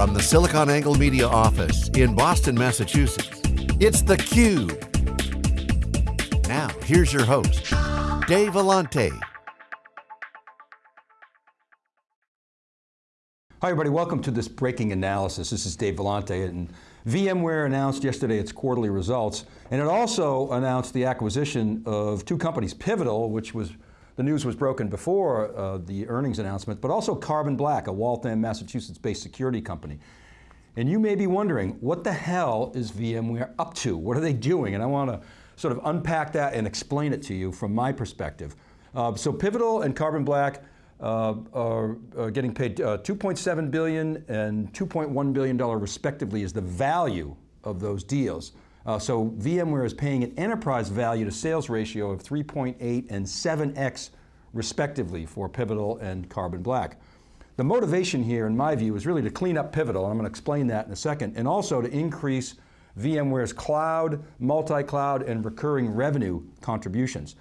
From the SiliconANGLE Media office in Boston, Massachusetts, it's theCUBE. Now, here's your host, Dave Vellante. Hi everybody, welcome to this breaking analysis. This is Dave Vellante and VMware announced yesterday its quarterly results and it also announced the acquisition of two companies, Pivotal, which was, the news was broken before uh, the earnings announcement, but also Carbon Black, a Waltham, Massachusetts based security company. And you may be wondering, what the hell is VMware up to? What are they doing? And I want to sort of unpack that and explain it to you from my perspective. Uh, so Pivotal and Carbon Black uh, are, are, getting paid uh, 2.7 billion and 2.1 billion dollar respectively is the value of those deals. Uh, so VMware is paying an enterprise value to sales ratio of 3.8 and 7x respectively for Pivotal and Carbon Black. The motivation here, in my view, is really to clean up Pivotal, and I'm going to explain that in a second, and also to increase VMware's cloud, multi-cloud, and recurring revenue contributions.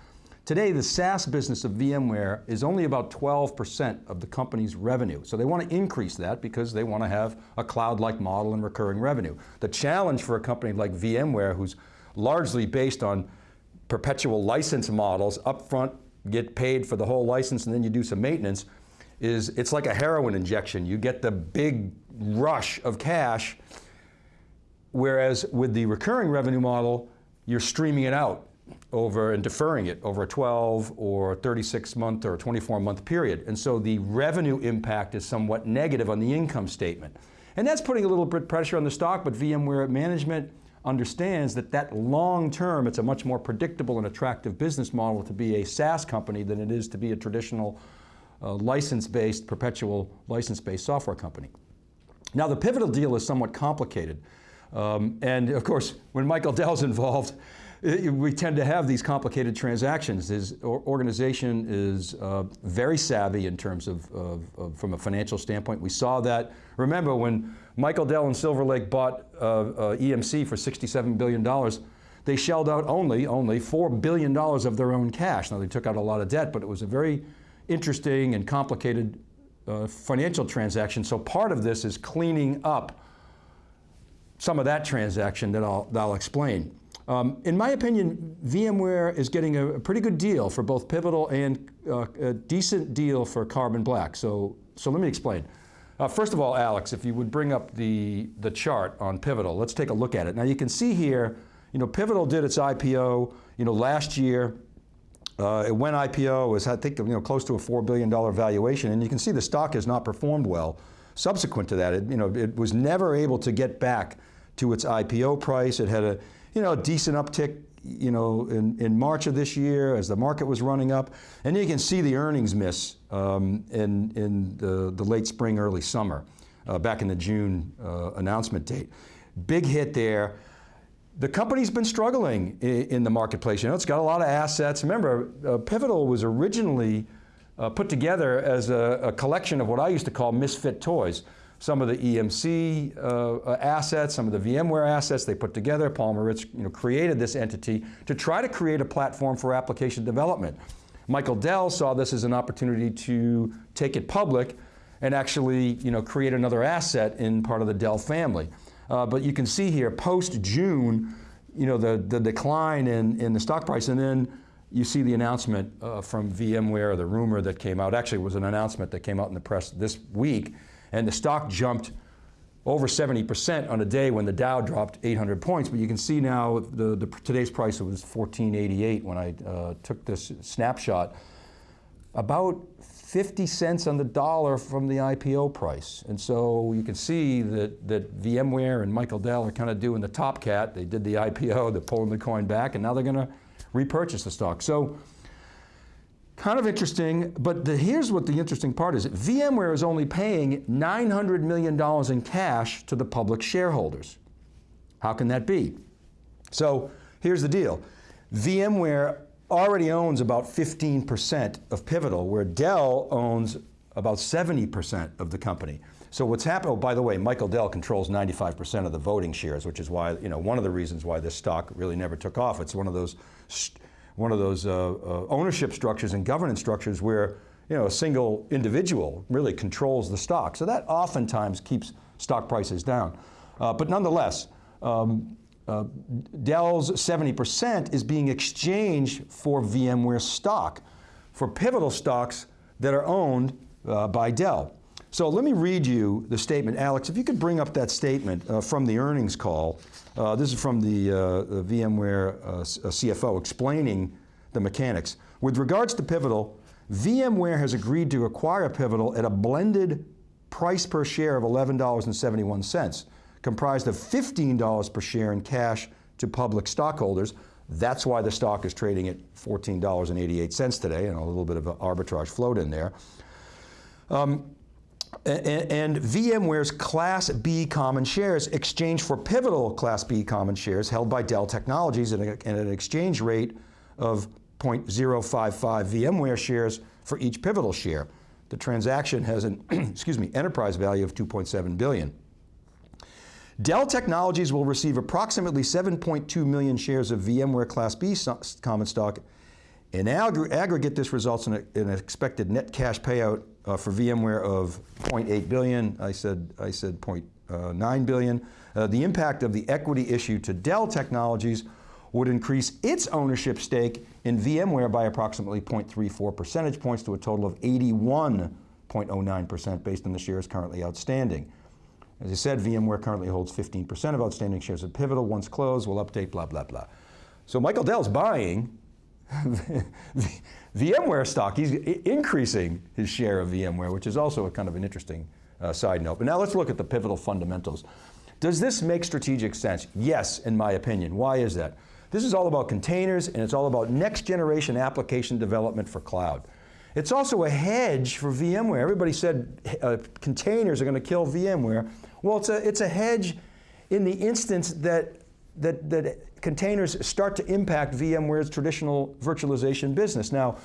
Today, the SaaS business of VMware is only about 12% of the company's revenue. So they want to increase that because they want to have a cloud-like model and recurring revenue. The challenge for a company like VMware, who's largely based on perpetual license models, upfront, get paid for the whole license and then you do some maintenance, is it's like a heroin injection. You get the big rush of cash, whereas with the recurring revenue model, you're streaming it out over and deferring it over a 12 or 36 month or 24 month period. And so the revenue impact is somewhat negative on the income statement. And that's putting a little bit pressure on the stock, but VMware management understands that that long term, it's a much more predictable and attractive business model to be a SaaS company than it is to be a traditional uh, license-based, perpetual license-based software company. Now the Pivotal deal is somewhat complicated. Um, and of course, when Michael Dell's involved, we tend to have these complicated transactions. This organization is uh, very savvy in terms of, of, of, from a financial standpoint. We saw that, remember when Michael Dell and Silver Lake bought uh, uh, EMC for $67 billion, they shelled out only, only $4 billion of their own cash. Now they took out a lot of debt, but it was a very interesting and complicated uh, financial transaction. So part of this is cleaning up some of that transaction that I'll, that I'll explain. Um, in my opinion, VMware is getting a, pretty good deal for both Pivotal and uh, a decent deal for Carbon Black. So, so let me explain. Uh, first of all, Alex, if you would bring up the, the chart on Pivotal, let's take a look at it. Now you can see here, you know, Pivotal did its IPO, you know, last year. Uh, it went IPO, it was I think, you know, close to a $4 billion valuation, and you can see the stock has not performed well. Subsequent to that, it, you know, it was never able to get back to its IPO price. It had a, you know, a decent uptick you know, in, in March of this year as the market was running up. And you can see the earnings miss um, in, in the, the late spring, early summer, uh, back in the June uh, announcement date. Big hit there. The company's been struggling in, the marketplace. You know, it's got a lot of assets. Remember, uh, Pivotal was originally uh, put together as a, a collection of what I used to call misfit toys some of the EMC uh, assets, some of the VMware assets they put together. Paul Maritz you know, created this entity to try to create a platform for application development. Michael Dell saw this as an opportunity to take it public and actually you know, create another asset in part of the Dell family. Uh, but you can see here, post-June, you know, the, the decline in, in the stock price and then you see the announcement uh, from VMware, the rumor that came out, actually it was an announcement that came out in the press this week, and the stock jumped over 70% on a day when the Dow dropped 800 points, but you can see now the, the today's price was 1488 when I uh, took this snapshot. About 50 cents on the dollar from the IPO price. And so you can see that, that VMware and Michael Dell are kind of doing the top cat. They did the IPO, they're pulling the coin back, and now they're going to repurchase the stock. So Kind of interesting, but the, here's what the interesting part is. VMware is only paying $900 million in cash to the public shareholders. How can that be? So here's the deal. VMware already owns about 15% of Pivotal, where Dell owns about 70% of the company. So what's happened, oh, by the way, Michael Dell controls 95% of the voting shares, which is why, you know, one of the reasons why this stock really never took off. It's one of those one of those uh, uh, ownership structures and governance structures where you know, a single individual really controls the stock. So that oftentimes keeps stock prices down. Uh, but nonetheless, um, uh, Dell's 70% is being exchanged for VMware stock, for pivotal stocks that are owned uh, by Dell. So let me read you the statement. Alex, if you could bring up that statement uh, from the earnings call. Uh, this is from the, uh, the VMware uh, CFO explaining the mechanics. With regards to Pivotal, VMware has agreed to acquire Pivotal at a blended price per share of $11.71, comprised of $15 per share in cash to public stockholders. That's why the stock is trading at $14.88 today, and a little bit of an arbitrage float in there. Um, and, VMware's Class B common shares exchanged for pivotal Class B common shares held by Dell Technologies at an exchange rate of 0.055 VMware shares for each pivotal share. The transaction has an excuse me, enterprise value of 2.7 billion. Dell Technologies will receive approximately 7.2 million shares of VMware Class B common stock. In aggregate, this results in, a, in an expected net cash payout uh, for VMware of 0.8 billion. I said, I said 0.9 uh. Uh, the impact of the equity issue to Dell Technologies would increase its ownership stake in VMware by approximately 0.34 percentage points to a total of 81.09% based on the shares currently outstanding. As I said, VMware currently holds 15% of outstanding shares of Pivotal. Once closed, we'll update, blah, blah, blah. So Michael Dell's buying VMware stock. He's increasing his share of VMware, which is also a kind of an interesting uh, side note. But now let's look at the pivotal fundamentals. Does this make strategic sense? Yes, in my opinion. Why is that? This is all about containers and it's all about next generation application development for cloud. It's also a hedge for VMware. Everybody said uh, containers are going to kill VMware. Well, it's a, it's a hedge in the instance that, that, that containers start to impact VMware's traditional virtualization business. Now,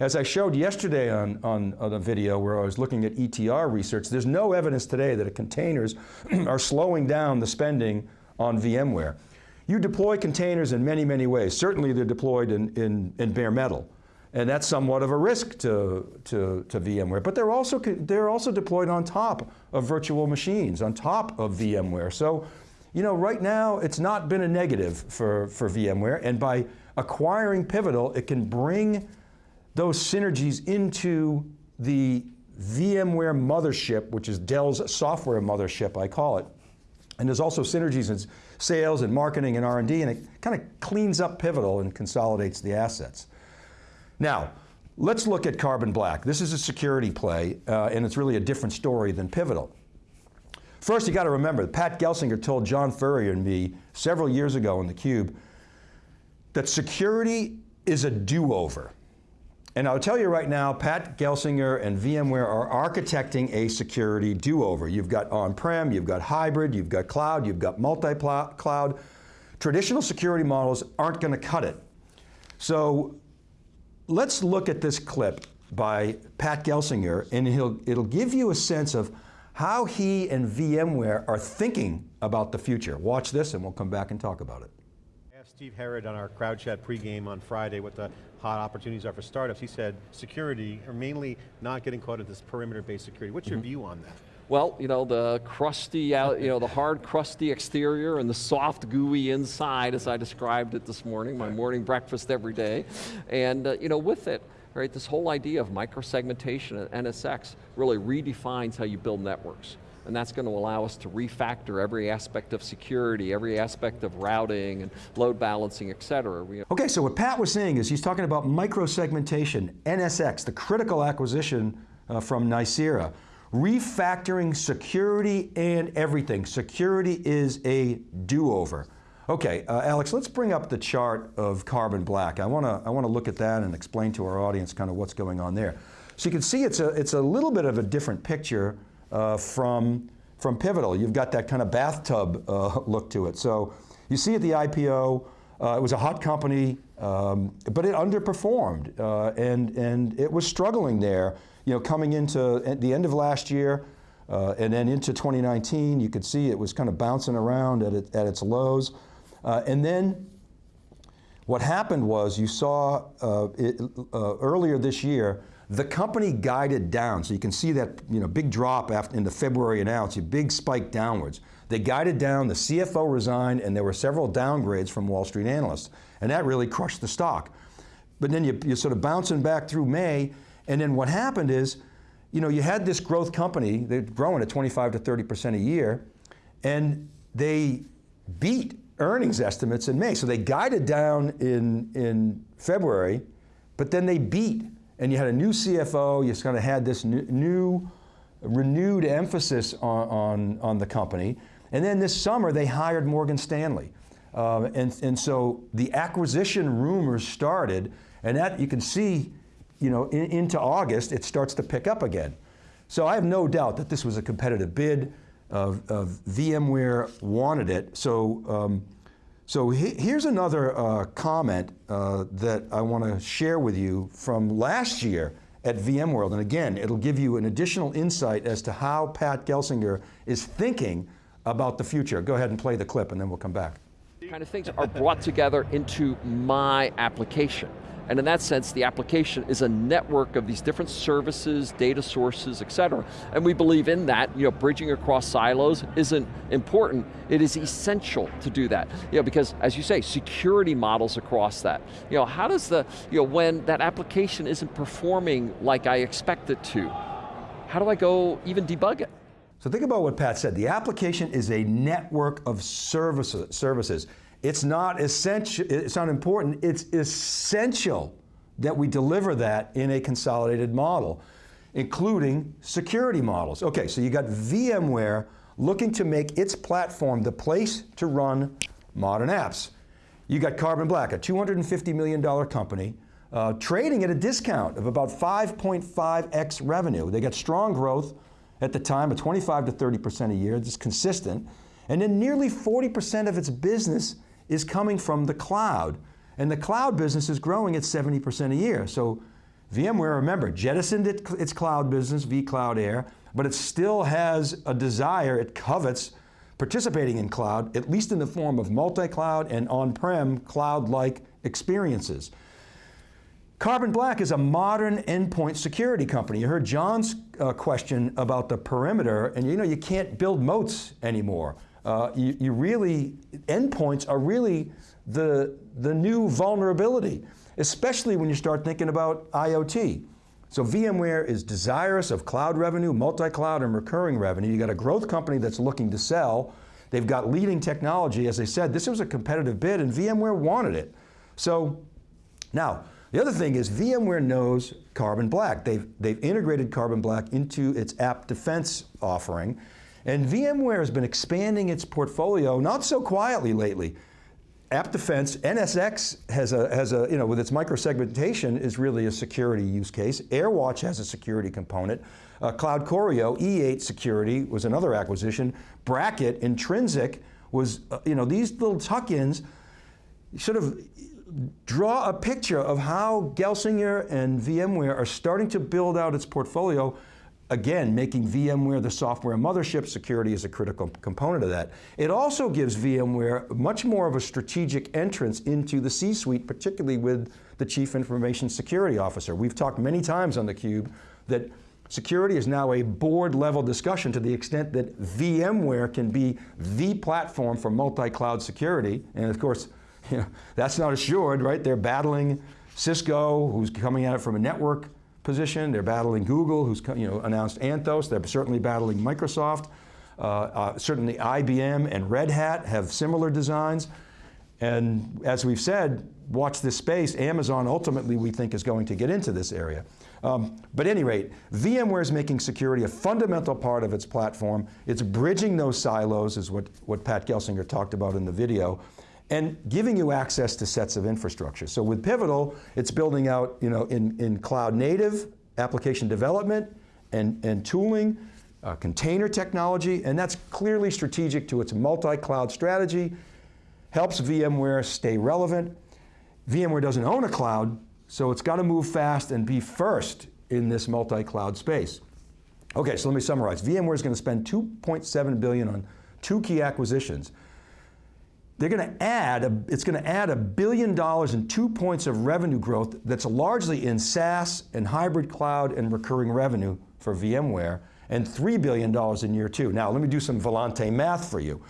as I showed yesterday on, on, on, a video where I was looking at ETR research, there's no evidence today that containers are slowing down the spending on VMware. You deploy containers in many, many ways. Certainly they're deployed in, in, in bare metal. And that's somewhat of a risk to, to, to, VMware. But they're also, they're also deployed on top of virtual machines, on top of VMware. So, you know, right now it's not been a negative for, for VMware. And by acquiring Pivotal, it can bring those synergies into the VMware mothership, which is Dell's software mothership, I call it. And there's also synergies in sales and marketing and R&D, and it kind of cleans up Pivotal and consolidates the assets. Now, let's look at Carbon Black. This is a security play, uh, and it's really a different story than Pivotal. First, you got to remember, Pat Gelsinger told John Furrier and me several years ago in theCUBE that security is a do-over. And I'll tell you right now, Pat Gelsinger and VMware are architecting a security do-over. You've got on-prem, you've got hybrid, you've got cloud, you've got multi-cloud. Traditional security models aren't going to cut it. So let's look at this clip by Pat Gelsinger, and it'll give you a sense of how he and VMware are thinking about the future. Watch this and we'll come back and talk about it. Asked Steve Herrod on our CrowdChat pregame on Friday what the hot opportunities are for startups. He said security, or mainly not getting caught into this perimeter-based security. What's mm -hmm. your mm-hmm. view on that? Well, you know, the crusty, out, you know, the hard crusty exterior and the soft gooey inside as I described it this morning, my morning breakfast every day. And, uh, you know, with it, right, this whole idea of microsegmentation and NSX really redefines how you build networks and that's going to allow us to refactor every aspect of security, every aspect of routing and load balancing, et cetera. Okay, so what Pat was saying is he's talking about microsegmentation, NSX, the critical acquisition uh, from Nicira. Refactoring security and everything. Security is a do-over. Okay, uh, Alex, let's bring up the chart of carbon black. I want to I want to look at that and explain to our audience kind of what's going on there. So you can see it's a, it's a little bit of a different picture uh, from, from Pivotal. You've got that kind of bathtub uh, look to it. So you see at the IPO, uh, it was a hot company, um, but it underperformed, uh, and, and it was struggling there, you know, coming into the end of last year, uh, and then into 2019, you could see it was kind of bouncing around at, it, at its lows. Uh, and then what happened was you saw it, earlier this year, The company guided down, so you can see that you know, big drop after, in the February announcement, a big spike downwards. They guided down, the CFO resigned, and there were several downgrades from Wall Street analysts, and that really crushed the stock. But then you, you're sort of bouncing back through May, and then what happened is, you know, you had this growth company, they're growing at 25 to 30% a year, and they beat earnings estimates in May. So they guided down in, in February, but then they beat. And you had a new CFO, you kind of had this new, new renewed emphasis on, on, on, the company. And then this summer they hired Morgan Stanley. Uh, and, and so the acquisition rumors started, and that you can see, you know, in, into August, it starts to pick up again. So I have no doubt that this was a competitive bid of, VMware wanted it. So, um, so he, here's another uh, comment uh, that I want to share with you from last year at VMworld. And again, it'll give you an additional insight as to how Pat Gelsinger is thinking about the future. Go ahead and play the clip and then we'll come back. Kind of things are brought together into my application. And in that sense, the application is a network of these different services, data sources, et cetera. And we believe in that, you know, bridging across silos isn't important, it is essential to do that. You know, because as you say, security models across that. You know, how does the, you know, when that application isn't performing like I expect it to, how do I go even debug it? So think about what Pat said. The application is a network of services. services. It's not essential, it's not important, it's essential that we deliver that in a consolidated model, including security models. Okay, so you got VMware looking to make its platform the place to run modern apps. You got Carbon Black, a $250 million company, uh, trading at a discount of about 5.5x revenue. They got strong growth at the time of 25 to 30% a year, it's consistent. And then nearly 40% of its business is coming from the cloud. And the cloud business is growing at 70% a year. So VMware, remember, jettisoned its cloud business, vCloud Air, but it still has a desire, it covets participating in cloud, at least in the form of multi-cloud and on-prem cloud-like experiences. Carbon Black is a modern endpoint security company. You heard John's uh, question about the perimeter, and you know you can't build moats anymore uh, you, you, really, endpoints are really the, the new vulnerability, especially when you start thinking about IoT. So VMware is desirous of cloud revenue, multi-cloud and recurring revenue. You got a growth company that's looking to sell. They've got leading technology. As I said, this was a competitive bid and VMware wanted it. So now, the other thing is VMware knows Carbon Black. They've, they've integrated Carbon Black into its app defense offering. And VMware has been expanding its portfolio, not so quietly lately. App Defense, NSX has a, has a, you know, with its microsegmentation is really a security use case. AirWatch has a security component. Uh, CloudCoreo, E8 Security was another acquisition. Bracket, Intrinsic was, uh, you know, these little tuck-ins sort of draw a picture of how Gelsinger and VMware are starting to build out its portfolio Again, making VMware the software mothership, security is a critical component of that. It also gives VMware much more of a strategic entrance into the C-suite, particularly with the Chief Information Security Officer. We've talked many times on theCUBE that security is now a board level discussion to the extent that VMware can be the platform for multi-cloud security. And of course, you know, that's not assured, right? They're battling Cisco, who's coming at it from a network position. They're battling Google, who's you know, announced Anthos. They're certainly battling Microsoft. Uh, uh, certainly IBM and Red Hat have similar designs. And as we've said, watch this space. Amazon ultimately we think is going to get into this area. Um, but at any rate, VMware is making security a fundamental part of its platform. It's bridging those silos is what, what Pat Gelsinger talked about in the video and giving you access to sets of infrastructure. So with Pivotal, it's building out you know, in, in cloud native application development and, and tooling, uh, container technology, and that's clearly strategic to its multi-cloud strategy, helps VMware stay relevant. VMware doesn't own a cloud, so it's got to move fast and be first in this multi-cloud space. Okay, so let me summarize. VMware is going to spend 2.7 billion on two key acquisitions. They're going to add, a, it's going to add a billion dollars and two points of revenue growth that's largely in SaaS and hybrid cloud and recurring revenue for VMware, and $3 billion in year two. Now, let me do some Vellante math for you.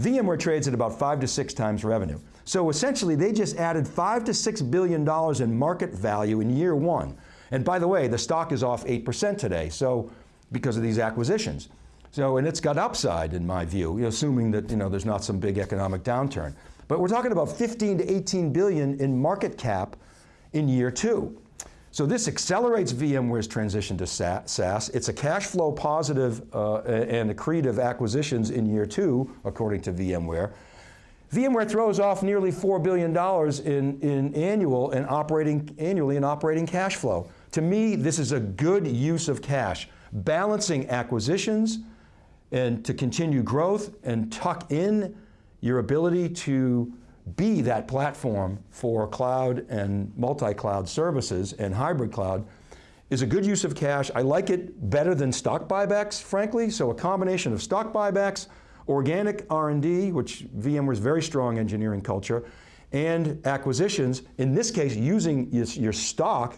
VMware trades at about five to six times revenue. So essentially, they just added five to six billion dollars in market value in year one. And by the way, the stock is off 8% today, so because of these acquisitions. So, and it's got upside in my view, assuming that you know, there's not some big economic downturn. But we're talking about 15 to 18 billion in market cap in year two. So this accelerates VMware's transition to SaaS. It's a cash flow positive uh, and accretive acquisitions in year two, according to VMware. VMware throws off nearly $4 billion in, in annual and operating, annually in operating cash flow. To me, this is a good use of cash, balancing acquisitions and to continue growth and tuck in your ability to be that platform for cloud and multi-cloud services and hybrid cloud is a good use of cash. I like it better than stock buybacks, frankly, so a combination of stock buybacks, organic R&D, which VMware's very strong engineering culture, and acquisitions, in this case using your stock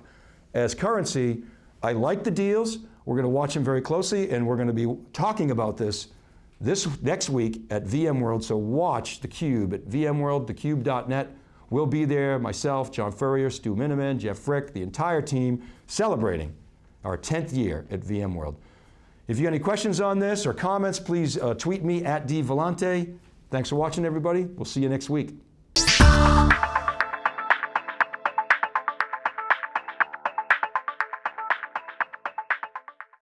as currency, I like the deals, we're going to watch them very closely and we're going to be talking about this this next week at VMworld, so watch theCUBE at VMworld, thecube.net. We'll be there, myself, John Furrier, Stu Miniman, Jeff Frick, the entire team, celebrating our 10th year at VMworld. If you have any questions on this or comments, please uh, tweet me at dvellante. Thanks for watching everybody. We'll see you next week.